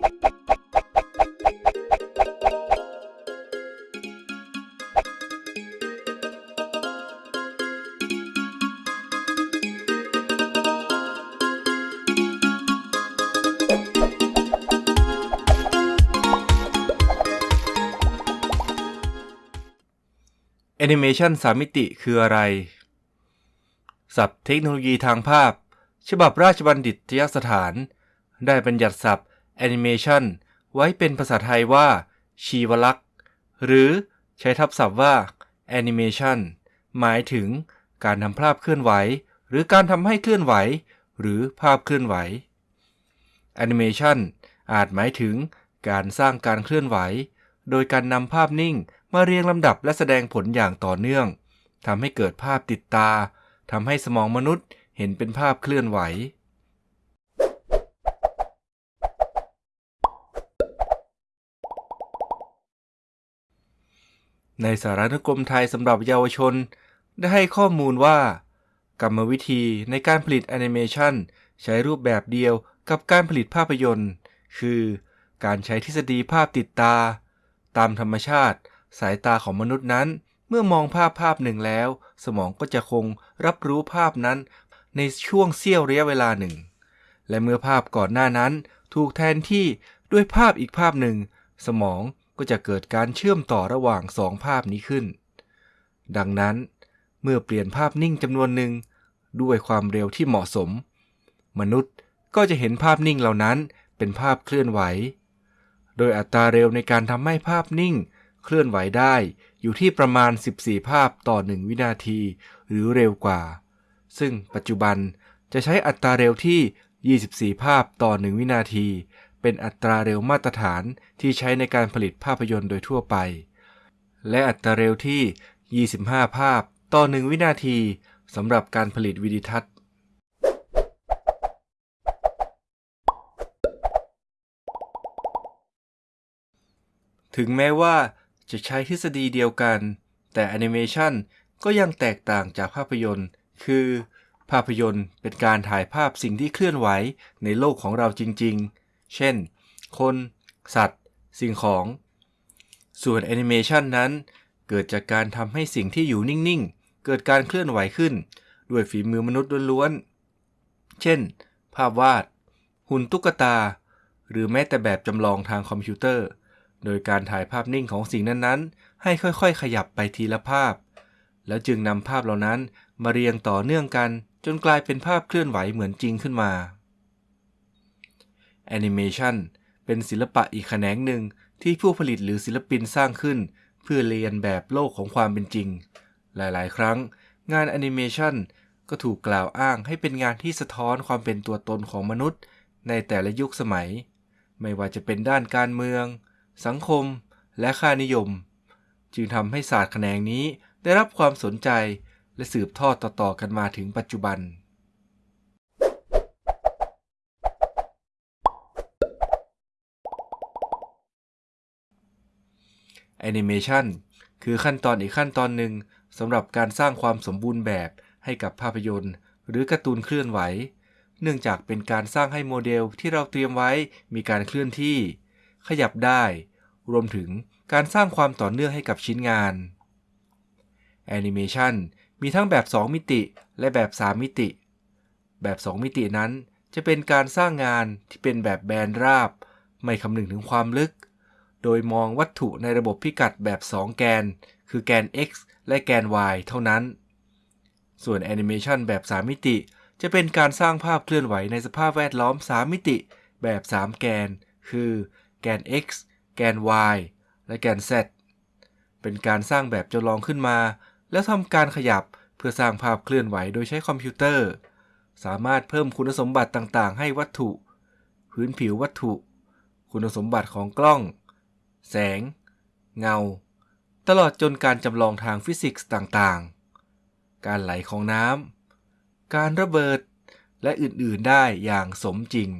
แอนิเมชัน3มิติคืออะไร ศัพท์เทคโนโลยีทางภาพ ฉบับราชบัณฑิตยสถาน ได้บัญญัติศัพท์ แอนิเมชันไว้เป็นภาษาไทยว่า ชีวลักษณ์ หรือใช้ทับศัพท์ว่าแอนิเมชันหมายถึงการทำภาพเคลื่อนไหว หรือการทำให้เคลื่อนไหว หรือภาพเคลื่อนไหวแอนิเมชันอาจหมายถึงการสร้างการเคลื่อนไหว โดยการนำภาพนิ่งมาเรียงลำดับและแสดงผลอย่างต่อเนื่องทำให้เกิดภาพติดตาทำให้สมองมนุษย์เห็นเป็นภาพเคลื่อนไหว ในสารนกรมไทยสำหรับเยาวชน ได้ให้ข้อมูลว่า กรรมวิธีในการผลิตแอนิเมชันใช้รูปแบบเดียวกับการผลิตภาพยนตร์ คือการใช้ทฤษฎีภาพติดตา ตามธรรมชาติ สายตาของมนุษย์นั้น เมื่อมองภาพภาพหนึ่งแล้ว สมองก็จะคงรับรู้ภาพนั้น ในช่วงเสี้ยวระยะเวลาหนึ่ง และเมื่อภาพก่อนหน้านั้น ถูกแทนที่ด้วยภาพอีกภาพหนึ่ง สมอง ก็จะเกิดการเชื่อมต่อระหว่างสองภาพนี้ขึ้น ดังนั้นเมื่อเปลี่ยนภาพนิ่งจำนวนหนึ่งด้วยความเร็วที่เหมาะสม มนุษย์ก็จะเห็นภาพนิ่งเหล่านั้นเป็นภาพเคลื่อนไหว โดยอัตราเร็วในการทำให้ภาพนิ่ง เคลื่อนไหวได้อยู่ที่ประมาณ 14 ภาพต่อ 1 วินาที หรือเร็วกว่า ซึ่งปัจจุบันจะใช้อัตราเร็วที่ 24 ภาพต่อ 1 วินาที เป็นอัตราเร็วมาตรฐานที่ใช้ในการผลิตภาพยนตร์โดยทั่วไป และอัตราเร็วที่ 25 ภาพต่อ 1 วินาทีสำหรับการผลิตวิดีทัศน์ ถึงแม้ว่าจะใช้ทฤษฎีเดียวกัน แต่แอนิเมชันก็ยังแตกต่างจากภาพยนตร์ คือ ภาพยนตร์เป็นการถ่ายภาพสิ่งที่เคลื่อนไหวในโลกของเราจริง ๆ เช่น คน สัตว์ สิ่งของ ส่วนแอนิเมชันนั้น เกิดจากการทำให้สิ่งที่อยู่นิ่ง ๆ เกิดการเคลื่อนไหวขึ้น ด้วยฝีมือมนุษย์ล้วนๆ เช่น ภาพวาด หุ่นตุ๊กตา หรือแม้แต่แบบจำลองทางคอมพิวเตอร์ โดยการถ่ายภาพนิ่งของสิ่งนั้นๆ ให้ค่อยๆ ขยับไปทีละภาพ แล้วจึงนำภาพเหล่านั้นมาเรียงต่อเนื่องกันจนกลายเป็นภาพเคลื่อนไหวเหมือนจริงขึ้นมา แอนิเมชันเป็นศิลปะอีกแขนงหนึ่งที่ผู้ผลิตหรือศิลปินสร้างขึ้น เพื่อเลียนแบบโลกของความเป็นจริง หลาย ๆ ครั้ง งานแอนิเมชันก็ถูกกล่าวอ้างให้เป็นงานที่สะท้อนความเป็นตัวตนของมนุษย์ ในแต่ละยุคสมัย ไม่ว่าจะเป็นด้านการเมือง สังคม และค่านิยม จึงทำให้ศาสตร์แขนงนี้ได้รับความสนใจและสืบทอดต่อๆกันมาถึงปัจจุบัน แอนิเมชันคือขั้นตอนอีกขั้นตอนหนึ่งสำหรับการสร้างความสมบูรณ์แบบให้กับภาพยนตร์ หรือการ์ตูนเคลื่อนไหว เนื่องจากเป็นการสร้างให้โมเดลที่เราเตรียมไว้มีการเคลื่อนที่ ขยับได้ รวมถึงการสร้างความต่อเนื่องให้กับชิ้นงานแอนิเมชันมีทั้งแบบ 2 มิติและแบบ 3 มิติ แบบ 2 มิตินั้นจะเป็นการสร้างงานที่เป็นแบบแบนราบ ไม่คำนึงถึงความลึก โดยมองวัตถุในระบบพิกัดแบบ 2 แกน คือแกน x และแกน y เท่านั้น ส่วนแอนิเมชันแบบ 3 มิติ จะเป็นการสร้างภาพเคลื่อนไหวในสภาพแวดล้อม 3 มิติแบบ 3 แกน คือแกน x แกน y และแกน z เป็นการสร้างแบบจำลองขึ้นมา แล้วทำการขยับเพื่อสร้างภาพเคลื่อนไหวโดยใช้คอมพิวเตอร์ สามารถเพิ่มคุณสมบัติต่างๆ ให้วัตถุ พื้นผิววัตถุ คุณสมบัติของกล้อง แสง เงา ตลอดจนการจำลองทางฟิสิกส์ต่างๆ การไหลของน้ำ การระเบิด และอื่นๆได้อย่างสมจริง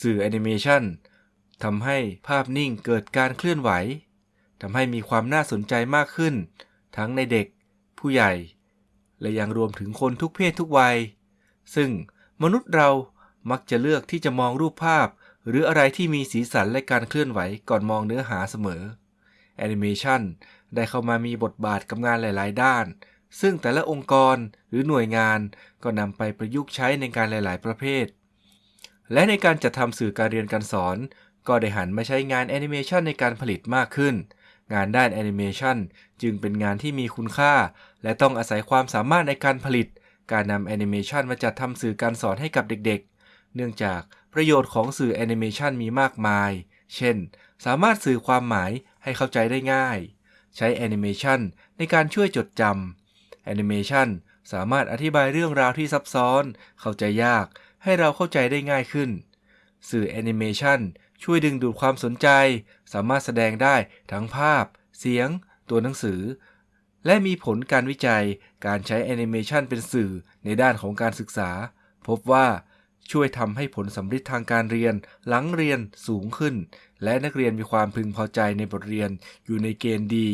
สื่อแอนิเมชันทำให้ภาพนิ่งเกิดการเคลื่อนไหวทำให้มีความน่าสนใจมากขึ้น ทั้งในเด็ก ผู้ใหญ่ และยังรวมถึงคนทุกเพศทุกวัย ซึ่งมนุษย์เรามักจะเลือกที่จะมองรูปภาพ หรืออะไรที่มีสีสันและการเคลื่อนไหวก่อนมองเนื้อหาเสมอแอนิเมชันได้เข้ามามีบทบาทกับงานหลาย ๆ ด้าน ซึ่งแต่ละองค์กรหรือหน่วยงานก็นำไปประยุกต์ใช้ในการหลาย ๆ ประเภท และในการจัดทำสื่อการเรียนการสอน ก็ได้หันมาใช้งานแอนิเมชันในการผลิตมากขึ้น งานด้านแอนิเมชันจึงเป็นงานที่มีคุณค่า และต้องอาศัยความสามารถในการผลิต การนำแอนิเมชันมาจัดทำสื่อการสอนให้กับเด็กๆ เนื่องจากประโยชน์ของสื่อแอนิเมชันมีมากมาย เช่น สามารถสื่อความหมายให้เข้าใจได้ง่าย ใช้แอนิเมชันในการช่วยจดจำแอนิเมชันสามารถอธิบายเรื่องราวที่ซับซ้อน เข้าใจยาก ให้เราเข้าใจได้ง่ายขึ้น สื่อแอนิเมชันช่วยดึงดูดความสนใจ สามารถแสดงได้ทั้งภาพ เสียง ตัวหนังสือ และมีผลการวิจัยการใช้แอนิเมชันเป็นสื่อในด้านของการศึกษา พบว่าช่วยทำให้ผลสัมฤทธิ์ทางการเรียนหลังเรียนสูงขึ้น และนักเรียนมีความพึงพอใจในบทเรียนอยู่ในเกณฑ์ดี